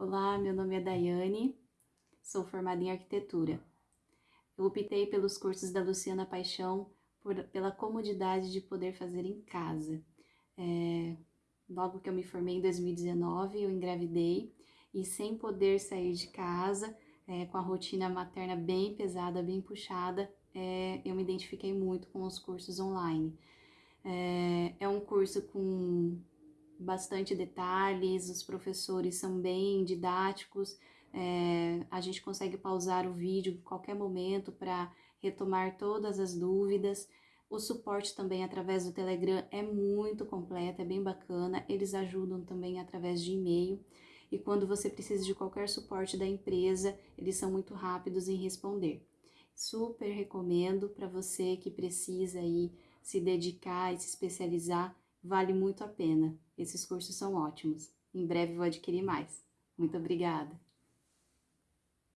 Olá, meu nome é Daiane, sou formada em arquitetura. Eu optei pelos cursos da Luciana Paixão por, pela comodidade de poder fazer em casa. É, logo que eu me formei em 2019, eu engravidei e sem poder sair de casa, é, com a rotina materna bem pesada, bem puxada, é, eu me identifiquei muito com os cursos online. É, é um curso com bastante detalhes, os professores são bem didáticos, é, a gente consegue pausar o vídeo em qualquer momento para retomar todas as dúvidas. O suporte também através do Telegram é muito completo, é bem bacana. Eles ajudam também através de e-mail. E quando você precisa de qualquer suporte da empresa, eles são muito rápidos em responder. Super recomendo para você que precisa aí se dedicar e se especializar Vale muito a pena. Esses cursos são ótimos. Em breve vou adquirir mais. Muito obrigada!